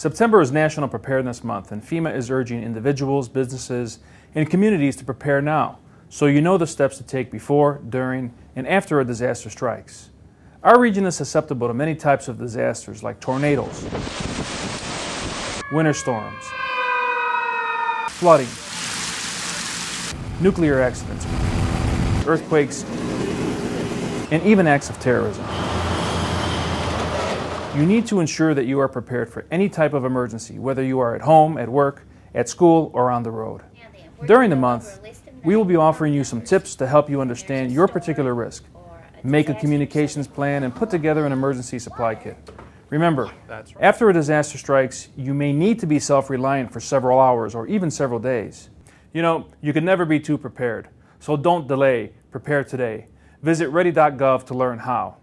September is National Preparedness Month, and FEMA is urging individuals, businesses, and communities to prepare now so you know the steps to take before, during, and after a disaster strikes. Our region is susceptible to many types of disasters like tornadoes, winter storms, flooding, nuclear accidents, earthquakes, and even acts of terrorism. You need to ensure that you are prepared for any type of emergency, whether you are at home, at work, at school, or on the road. During the month, we will be offering you some tips to help you understand your particular risk, make a communications plan, and put together an emergency supply kit. Remember, after a disaster strikes, you may need to be self-reliant for several hours or even several days. You know, you can never be too prepared, so don't delay. Prepare today. Visit ready.gov to learn how.